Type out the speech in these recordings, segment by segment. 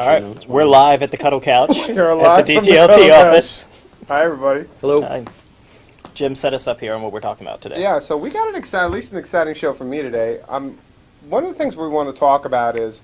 and look All at right, your notes. we're live at the Cuddle Couch You're at live the from the DTLT Cuddle Couch. office. Hi, everybody. Hello. Hi. Jim set us up here on what we're talking about today. Yeah, so we got an exciting, at least an exciting show for me today. Um, one of the things we want to talk about is,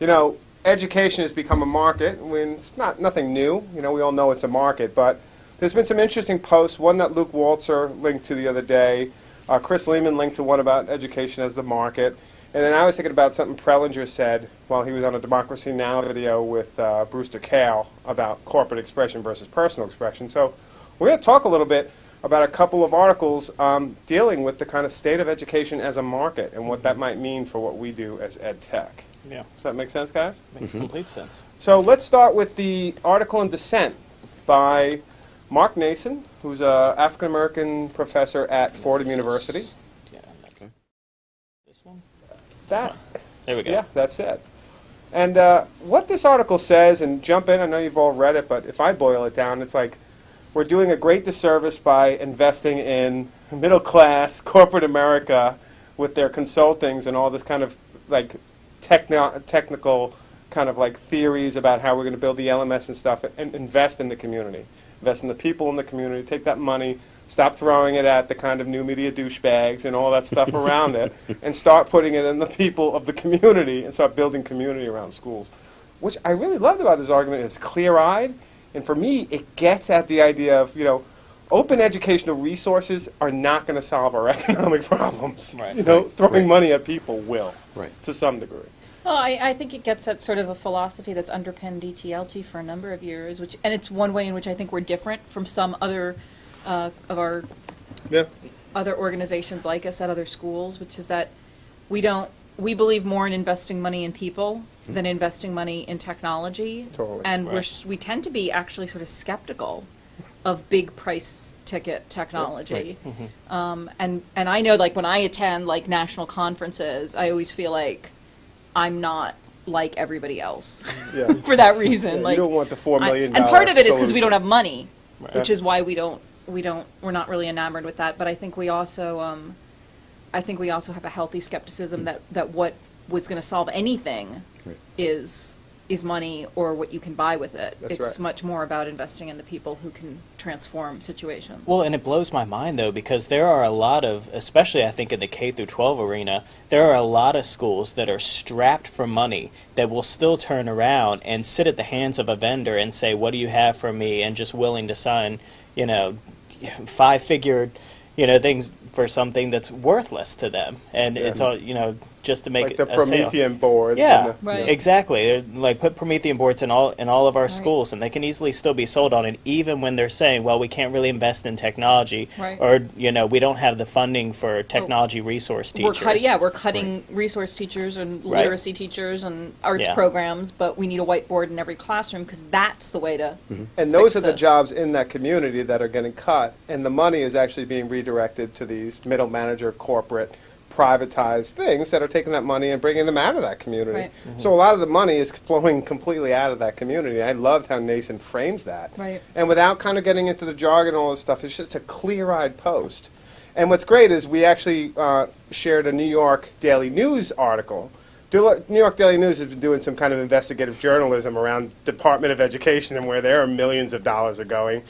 you know, education has become a market. When it's not nothing new. You know, we all know it's a market, but there's been some interesting posts. One that Luke Waltzer linked to the other day. Uh, Chris Lehmann linked to one about education as the market. And then I was thinking about something Prelinger said while he was on a Democracy Now! video with uh, Brewster Kahle about corporate expression versus personal expression. So we're going to talk a little bit about a couple of articles um, dealing with the kind of state of education as a market and what that might mean for what we do as ed tech. Yeah, Does that make sense, guys? makes complete sense. So let's start with the article in Dissent by Mark Naison, who's an African American professor at Fordham University. Yeah, that's- this one. That There we go. Yeah, that's it. And uh, what this article says, and jump in, I know you've all read it, but if I boil it down, it's like we're doing a great disservice by investing in middle class corporate America with their consultings and all this kind of like techno- technical kind of like theories about how we're going to build the LMS and stuff, and invest in the community, invest in the people in the community, take that money, stop throwing it at the kind of new media douchebags and all that stuff around it, and start putting it in the people of the community and start building community around schools. Which I really loved about this argument is clear-eyed, and for me, it gets at the idea of you know. Open educational resources are not going to solve our economic problems. Right. You know, Right. throwing Right. money at people will, Right. to some degree. Well, I, I think it gets at sort of a philosophy that's underpinned DTLT for a number of years, which and it's one way in which I think we're different from some other uh, of our Yeah. other organizations like us at other schools, which is that we don't we believe more in investing money in people than investing money in technology, Totally. and we're Right. we tend to be actually sort of skeptical of big price ticket technology. Um, and and I know like when I attend like national conferences, I always feel like I'm not like everybody else Yeah. for that reason. Yeah, like you don't want the four I- and part of it is because we don't have money, Right. which is why we don't we don't we're not really enamored with that. But I think we also um, I think we also have a healthy skepticism that that what was going to solve anything Right. is is money or what you can buy with it. That's it's right. much more about investing in the people who can transform situations. Well, and it blows my mind though because there are a lot of, especially I think in the K through 12 arena, there are a lot of schools that are strapped for money that will still turn around and sit at the hands of a vendor and say, "What do you have for me?" and just willing to sign, you know, five-figure, you know, things for something that's worthless to them, and it's all, you know, just to make like the a sale. Promethean boards. Yeah, the, Right. exactly. They're like put Promethean boards in all in all of our Right. schools, and they can easily still be sold on it, even when they're saying, "Well, we can't really invest in technology, Right. or you know, we don't have the funding for technology resource we're teachers." cutting, yeah, we're cutting resource teachers and Right. literacy teachers and arts Yeah. programs, but we need a whiteboard in every classroom because that's the way to. Mm-hmm. And those fix are the this. jobs in that community that are getting cut, and the money is actually being redirected to these middle manager, corporate, privatized things that are taking that money and bringing them out of that community. Right. So a lot of the money is flowing completely out of that community. I loved how Naison frames that. Right. And without kind of getting into the jargon and all this stuff, it's just a clear-eyed post. And what's great is we actually uh, shared a New York Daily News article. New York Daily News has been doing some kind of investigative journalism around Department of Education and where their millions of dollars are going.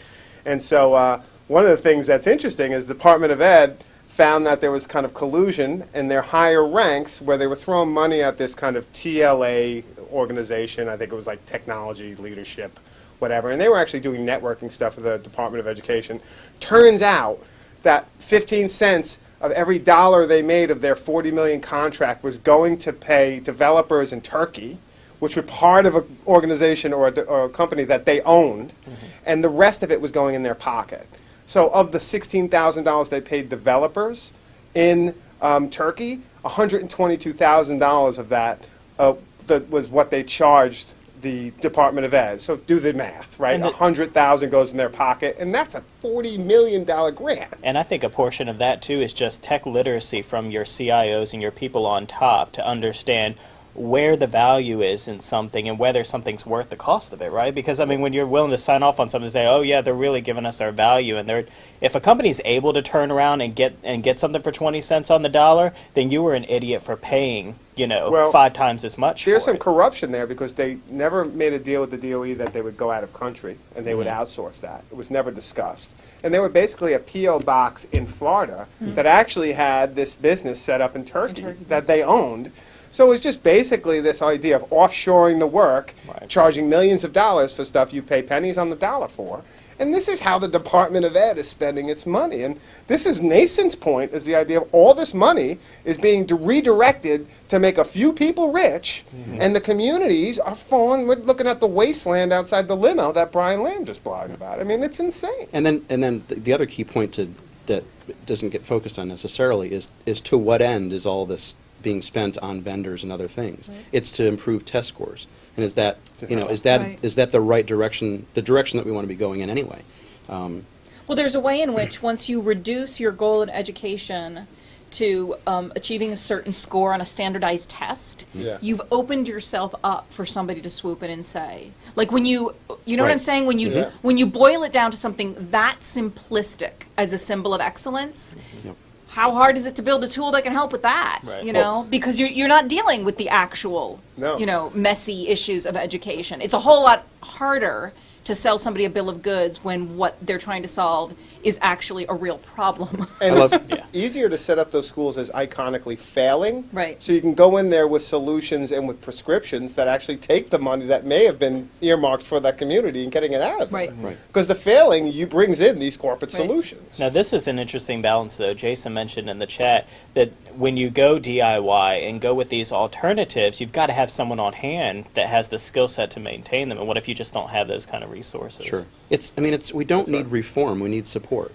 And so uh, one of the things that's interesting is the Department of Ed found that there was kind of collusion in their higher ranks where they were throwing money at this kind of TLA organization. I think it was like technology leadership, whatever. And they were actually doing networking stuff with the Department of Education. Turns out that 15 cents of every dollar they made of their 40 million contract was going to pay developers in Turkey, which were part of an organization or a, or a company that they owned, mm-hmm. and the rest of it was going in their pocket. So of the $16,000 they paid developers in um, Turkey, $122,000 of that uh, that was what they charged the Department of Ed. So do the math, right? And the- 100,000 goes in their pocket, and that's a $40 million grant. And I think a portion of that too is just tech literacy from your CIOs and your people on top to understand where the value is in something and whether something's worth the cost of it, right? Because I mean, when you're willing to sign off on something, and say, "Oh yeah, they're really giving us our value," and they're if a company's able to turn around and get and get something for twenty cents on the dollar, then you were an idiot for paying, you know, Well, five times as much. There's for some it. corruption there because they never made a deal with the DOE that they would go out of country and they would Mm-hmm. outsource that. It was never discussed. And they were basically a P.O. box in Florida Hmm. that actually had this business set up in Turkey, Turkey. that they owned. So it was just basically this idea of offshoring the work, Right. charging millions of dollars for stuff you pay pennies on the dollar for. And this is how the Department of Ed is spending its money. And this is Naison's point, is the idea of all this money is being redirected to make a few people rich, mm-hmm. and the communities are falling. We're looking at the wasteland outside the limo that Brian Lamb just blogged about. I mean, it's insane. And then, and then the, the other key point to, that doesn't get focused on necessarily is, is to what end is all this being spent on vendors and other things? It's to improve test scores. And is that, you know, is that, Right. is that the right direction, the direction that we want to be going in anyway? Um, Well, there's a way in which once you reduce your goal in education to um, achieving a certain score on a standardized test, Yeah. you've opened yourself up for somebody to swoop in and say, like when you, you know what I'm saying? When you Yeah. when you boil it down to something that simplistic as a symbol of excellence. Yep. How hard is it to build a tool that can help with that? Right. You Well- know, because you're you're not dealing with the actual, No. you know, messy issues of education. It's a whole lot harder to sell somebody a bill of goods when what they're trying to solve is actually a real problem. And I love- it's easier to set up those schools as iconically failing. Right. So you can go in there with solutions and with prescriptions that actually take the money that may have been earmarked for that community and getting it out of Right. there. Right. Because the failing you brings in these corporate Right. solutions. Now, this is an interesting balance, though. Jason mentioned in the chat that when you go DIY and go with these alternatives, you've got to have someone on hand that has the skill set to maintain them. And what if you just don't have those kind of resources? Sure. It's, I mean, it's, we don't That's need right. reform, we need support.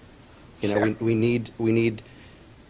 You know, Yeah. we, we need, we need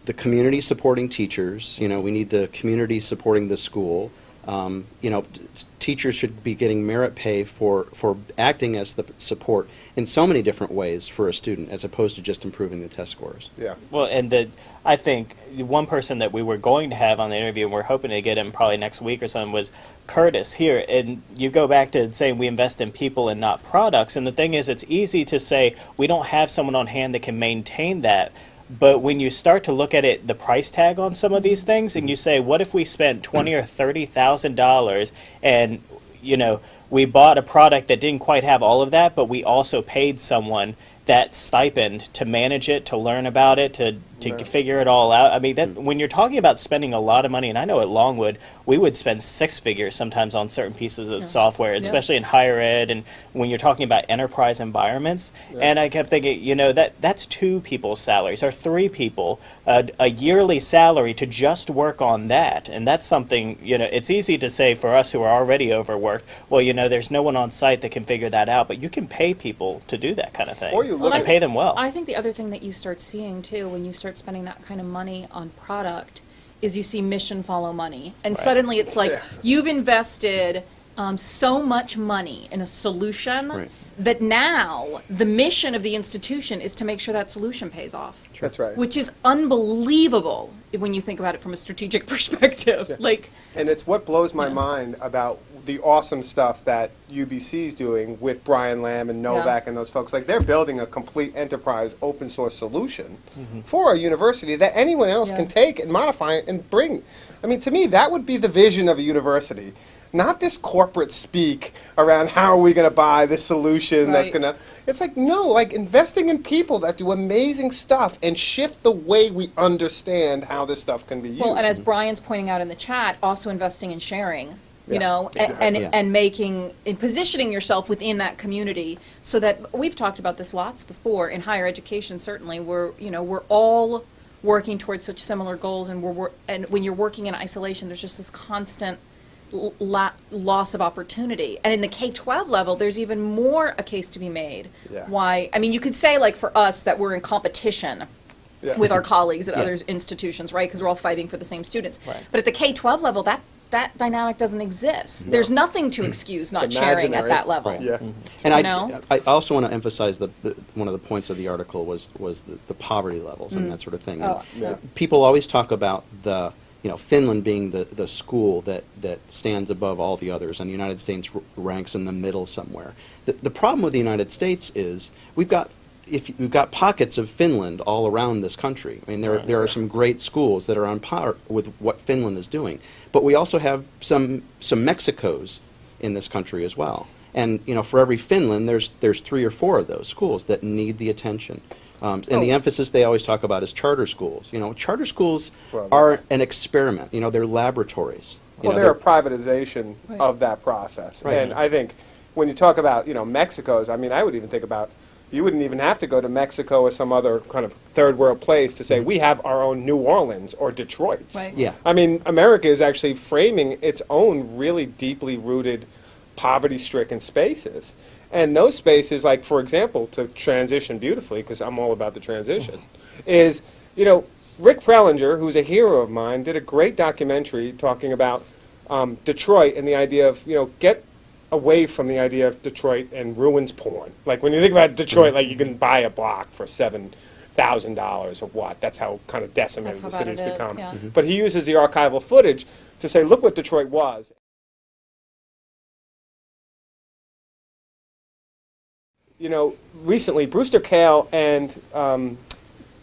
the community supporting teachers, you know, we need the community supporting the school. Um, you know, t- t- teachers should be getting merit pay for, for acting as the support in so many different ways for a student, as opposed to just improving the test scores. Yeah. Well, and the I think the one person that we were going to have on the interview, and we're hoping to get him probably next week or something, was Curtis here. And you go back to saying we invest in people and not products. And the thing is, it's easy to say we don't have someone on hand that can maintain that. But when you start to look at it, the price tag on some of these things, and you say, what if we spent twenty or thirty thousand dollars and you know, we bought a product that didn't quite have all of that, but we also paid someone that stipend to manage it, to learn about it, to to Right. figure it all out. I mean, that when you're talking about spending a lot of money, and I know at Longwood we would spend six figures sometimes on certain pieces of software, Yeah. especially in higher ed, and when you're talking about enterprise environments. And I kept thinking, you know, that that's two people's salaries or three people, uh, a yearly salary to just work on that, and that's something you know. It's easy to say for us who are already overworked. Well, you know, there's no one on site that can figure that out, but you can pay people to do that kind of thing. Or you look and at- pay them well. I think the other thing that you start seeing too, when you start spending that kind of money on product, is you see mission follow money. And Right. suddenly it's like, Yeah. you've invested um, so much money in a solution Right. that now the mission of the institution is to make sure that solution pays off. That's right. Which is unbelievable when you think about it from a strategic perspective. Yeah. Like, And it's what blows my mind about the awesome stuff that UBC is doing with Brian Lamb and Novak and those folks. Like they're building a complete enterprise open source solution for a university that anyone else Yeah. can take and modify it and bring. I mean, to me, that would be the vision of a university. Not this corporate speak around how are we going to buy this solution that's going to. It's like, no, like investing in people that do amazing stuff and shift the way we understand how this stuff can be used. Well, and as Brian's pointing out in the chat, also investing in sharing, you Yeah, know, exactly. and, Yeah. and making, and positioning yourself within that community so that, we've talked about this lots before, in higher education certainly, we're, you know, we're all working towards such similar goals and we're, and when you're working in isolation, there's just this constant loss of opportunity. And in the K-12 level, there's even more a case to be made. Yeah. Why, I mean, you could say like for us that we're in competition Yeah. with our colleagues at Yeah. other institutions, right? Because we're all fighting for the same students. Right. But at the K 12 level, that, that dynamic doesn't exist. There's nothing to excuse not sharing at that level. Right. Mm-hmm. Yeah. And I, know? I also want to emphasize that the, one of the points of the article was, was the, the poverty levels and mm. that sort of thing. Oh, yeah. Yeah. People always talk about the, you know, Finland being the, the school that, that stands above all the others, and the United States r- ranks in the middle somewhere. The, the problem with the United States is we've got if you- we've got pockets of Finland all around this country. I mean, there there are some great schools that are on par with what Finland is doing, but we also have some some Mexicos in this country as well. And you know, for every Finland, there's there's three or four of those schools that need the attention. Um, and the Oh. emphasis they always talk about is charter schools. You know, charter schools Well, are an experiment. You know, they're laboratories. You Well, know, they're a privatization Right. of that process. Right. And I think when you talk about, you know, Mexico's, I mean, I would even think about, you wouldn't even have to go to Mexico or some other kind of third world place to say, we have our own New Orleans or Detroit. Right. Yeah. I mean, America is actually framing its own really deeply rooted poverty stricken spaces. And those spaces, like, for example, to transition beautifully, because I'm all about the transition, is, you know, Rick Prelinger, who's a hero of mine, did a great documentary talking about um, Detroit and the idea of, you know, get away from the idea of Detroit and ruins porn. Like, when you think about Detroit, like, you can buy a block for seven thousand dollars or what. That's how kind of decimated the how bad city's it is, become. yeah. Mm-hmm. But he uses the archival footage to say, look what Detroit was. You know, recently, Brewster Kahle and um,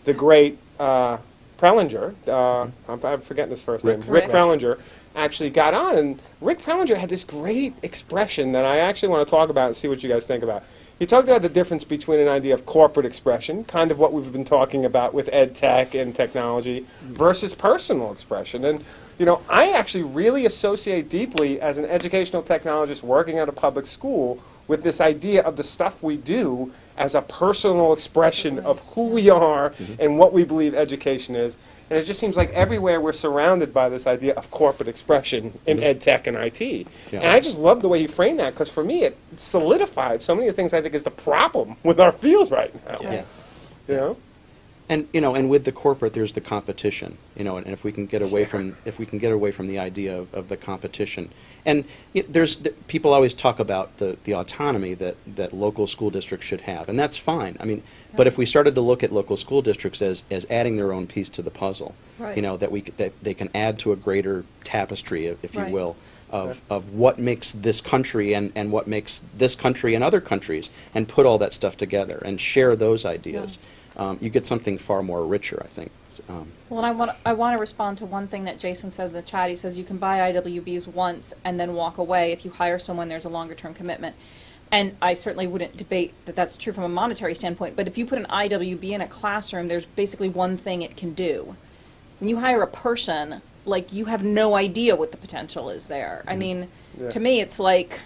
the great uh, Prelinger, uh, I'm, I'm forgetting his first name, Rick Rick. Prelinger, actually got on. And Rick Prelinger had this great expression that I actually want to talk about and see what you guys think about. He talked about the difference between an idea of corporate expression, kind of what we've been talking about with ed tech and technology, versus personal expression. And, you know, I actually really associate deeply as an educational technologist working at a public school with this idea of the stuff we do as a personal expression of who we are mm-hmm. and what we believe education is. And it just seems like everywhere we're surrounded by this idea of corporate expression in mm-hmm. ed tech and IT. Yeah. And I just love the way he framed that because for me it solidified so many of the things I think is the problem with our field right now. Yeah. You know? And you know, and with the corporate, there's the competition. You know, and, if we can get away from if we can get away from the idea of, of the competition, and y there's the, people always talk about the, the autonomy that, that local school districts should have, and that's fine. I mean, but if we started to look at local school districts as, as adding their own piece to the puzzle, Right. you know, that we that they can add to a greater tapestry, if, if you Right. will, of, of what makes this country and, and what makes this country and other countries, and put all that stuff together and share those ideas. Um, you get something far more richer, I think. Um, Well, and I want, I want to respond to one thing that Jason said in the chat. He says you can buy IWBs once and then walk away. If you hire someone, there's a longer-term commitment. And I certainly wouldn't debate that that's true from a monetary standpoint, but if you put an IWB in a classroom, there's basically one thing it can do. When you hire a person, like, you have no idea what the potential is there. I mean, Yeah. to me, it's like, it,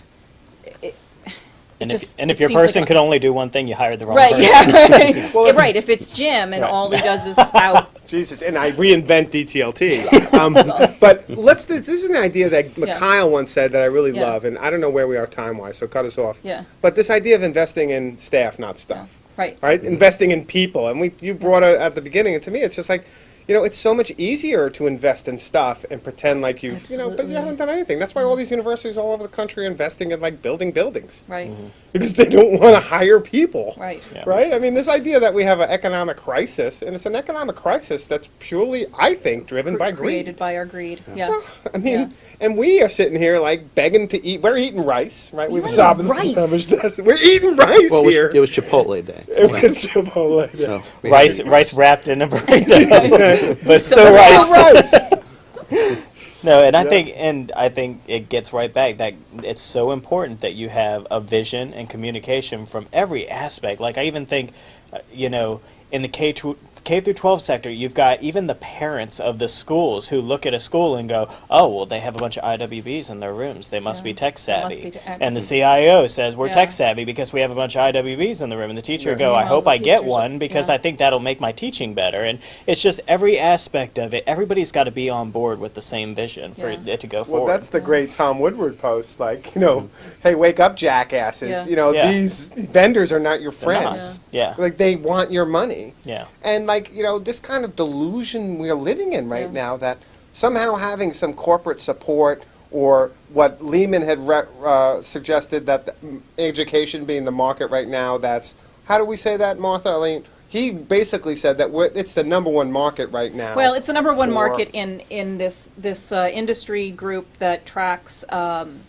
it And just. if, and if your seems like person a- could only do one thing, you hired the wrong Right, person. yeah, right. Well, Yeah, right, if it's Jim and Right. all he does is spout Jesus, and I reinvent DTLT. um, but let's. This is an idea that Yeah. Once said that I really Yeah. love, and I don't know where we are time wise, so cut us off. Yeah. But this idea of investing in staff, not stuff. Right. Right, investing in people, and we you brought it at the beginning, and to me, it's just like, you know, it's so much easier to invest in stuff and pretend like you've you know, but you haven't done anything. That's why all these universities all over the country are investing in like building buildings Right, mm-hmm. because they don't want to hire people. right. Yeah. Right? I mean, this idea that we have an economic crisis, and it's an economic crisis that's purely, I think, driven by greed. Created by our greed, yeah. I mean, Yeah. and we are sitting here like begging to eat. We're eating rice, right? We've eating estab- rice? established this. We're eating rice well, it was, here. it was Chipotle Day. It was Chipotle. So Rice, had- rice wrapped in a burrito, but still it's rice. still rice. No, and I Yeah. think, and I think it gets right back that it's so important that you have a vision and communication from every aspect. Like I even think, uh, you know, in the K tw- K through 12 sector, you've got even the parents of the schools who look at a school and go, "Oh, well, they have a bunch of IWBs in their rooms. They must Yeah. be tech savvy." be tech- and the CIO says, "We're Yeah. tech savvy because we have a bunch of IWBs in the room." And the teacher Yeah. go, "I hope I get one because yeah. I think that'll make my teaching better." And it's just every aspect of it. Everybody's got to be on board with the same vision for Yeah. it to go Well, forward. that's the great Tom Woodward post. Like, you know, hey, wake up, jackasses. Yeah. You know, Yeah. these vendors are not your They're not. friends. Yeah. Like, they want your money. Yeah. And like, you know, this kind of delusion we're living in right Yeah. now that somehow having some corporate support or what Lehmann had re- uh, suggested that the, education being the market right now, that's, how do we say that, Martha? I mean, he he basically said that we're, it's the number one market right now. Well, it's the number one market in, in this, this uh, industry group that tracks um,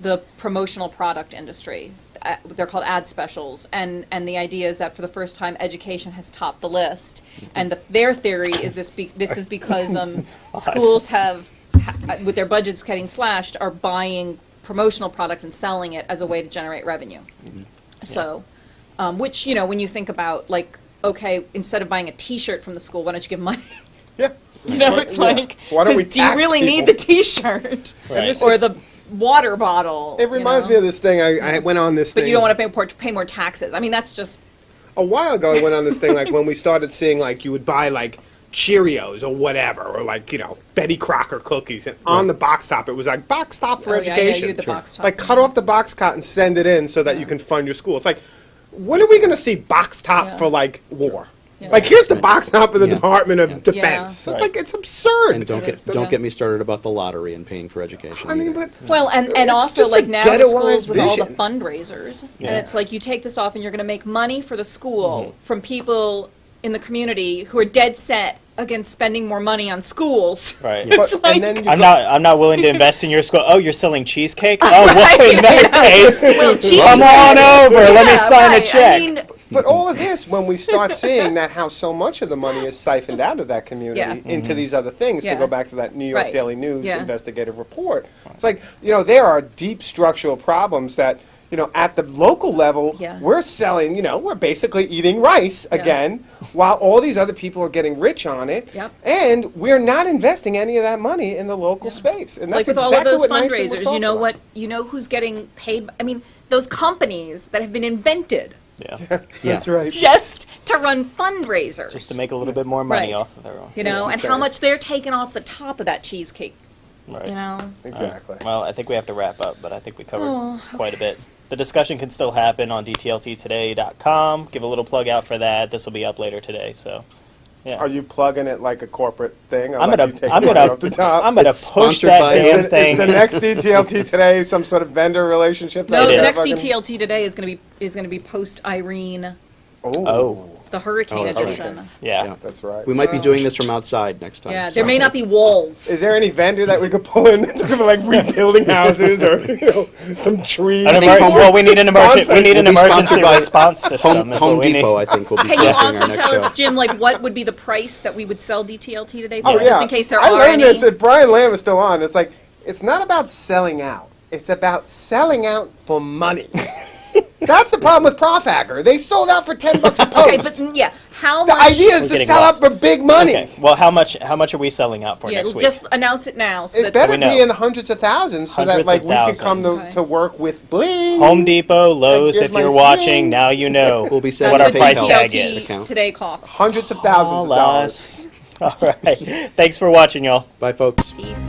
the promotional product industry. Uh, They're called ad specials, and, and the idea is that for the first time, education has topped the list. And the, their theory is this, be, this is because um, schools have, ha- with their budgets getting slashed, are buying promotional product and selling it as a way to generate revenue. So, um, which, you know, when you think about, like, okay, instead of buying a T-shirt from the school, why don't you give money? Yeah. You know, it's Yeah. like, Why don't we do you tax really need the T-shirt Right. or the water bottle? It reminds me of this thing, I, I mm-hmm. went on this thing. But you don't want to pay more, pay more taxes. I mean, that's just a while ago, I went on this thing like when we started seeing like you would buy like Cheerios or whatever, or like you know Betty Crocker cookies, and on the box top it was like box top for Oh, yeah, yeah, education. you the box top. Like cut off the box top and send it in so that you can fund your school. It's like, when are we going to see box top Yeah. for like war? Yeah. Like here's the box top for the Yeah. Department of Yeah. Defense. Yeah. It's like it's absurd. And don't get, Yeah. don't get me started about the lottery and paying for education. I mean, either. but well, and and It's also just a like now the ghettoized schools with all the vision. fundraisers, and Yeah. it's like you take this off and you're going to make money for the school Mm-hmm. from people in the community who are dead set against spending more money on schools. Right. but, It's like- and then you I'm not. I'm not willing to invest in your school. Oh, you're selling cheesecake? Oh, well, Right, in that case, Well, cheese- come on over. Let me Yeah, sign right. a check. I mean, But all of this, when we start seeing that how so much of the money is siphoned out of that community Yeah. into mm-hmm. these other things, Yeah. to go back to that New York Right. Daily News Yeah. investigative report, it's like you know there are deep structural problems that you know at the local level Yeah. we're selling. You know we're basically eating rice Yeah. again, while all these other people are getting rich on it, Yep. and we're not investing any of that money in the local space. And that's like with all exactly of those what NYSEG was fundraisers, you know about. what? You know who's getting paid? I mean, those companies that have been invented Yeah. Yeah. That's right. just to run fundraisers. Just to make a little bit more money Right. off of everyone. you know, and how much they're taking off the top of that cheesecake. Right. You know, Exactly. Well, I think we have to wrap up, but I think we covered Oh, quite a bit. The discussion can still happen on dtlttoday.com. Give a little plug out for that. This will be up later today, so yeah. Are you plugging it like a corporate thing? I'll I'm let gonna, you take I'm gonna, off top. I'm gonna It's push sponsored that by- Is damn it- is thing. the next DTLT today some sort of vendor relationship? no, the next DTLT today is going to be is going to be post Irene, Oh, Oh. The hurricane Oh, that's right. edition. yeah. Yeah. that's right. We might be doing this from outside next time. Yeah, so- there may not be walls. Is there any vendor that we could pull in that's gonna be like rebuilding houses or you know, some trees? An think emer- Home- well, we need an emergency. Sponsored. We need an We'll be emergency sponsored by response system. Home, is Home what we Depot, need. I think, will be Can you sponsoring also our next tell us. Jim, like what would be the price that we would sell DTLT today for, Oh just yeah. in case there I are learned any? this. If Brian Lamb is still on, it's like it's not about selling out. It's about selling out for money. That's the problem with Prof Hacker. They sold out for ten bucks a post. okay, but yeah, how much the much? idea is We're to getting sell lost. out for big money. Okay. Well, how much? How much are we selling out for yeah, next week? just announce it now. So It that better We know. be in the hundreds of thousands so that like of we can come thousands. to, to work with Bling. Home Depot, Lowe's. If my you're screen. watching, now you know We'll be that's sending what our a price PayPal tag DTLT is. account. today costs. Hundreds of thousands of Call dollars. us. All right. Thanks for watching, y'all. Bye, folks. Peace.